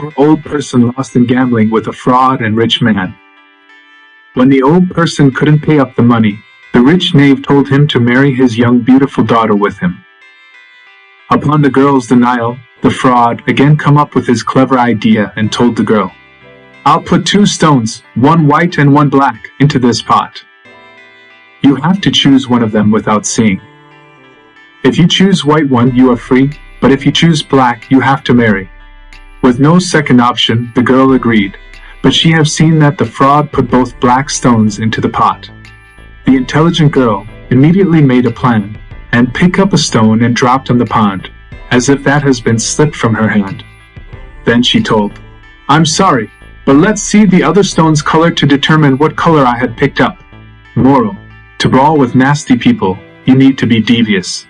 poor old person lost in gambling with a fraud and rich man. When the old person couldn't pay up the money, the rich knave told him to marry his young beautiful daughter with him. Upon the girl's denial, the fraud again come up with his clever idea and told the girl, I'll put two stones, one white and one black, into this pot. You have to choose one of them without seeing. If you choose white one, you are free, but if you choose black, you have to marry. With no second option, the girl agreed, but she have seen that the fraud put both black stones into the pot. The intelligent girl immediately made a plan, and picked up a stone and dropped on the pond, as if that has been slipped from her hand. Then she told, I'm sorry, but let's see the other stone's color to determine what color I had picked up. Moral. To brawl with nasty people, you need to be devious.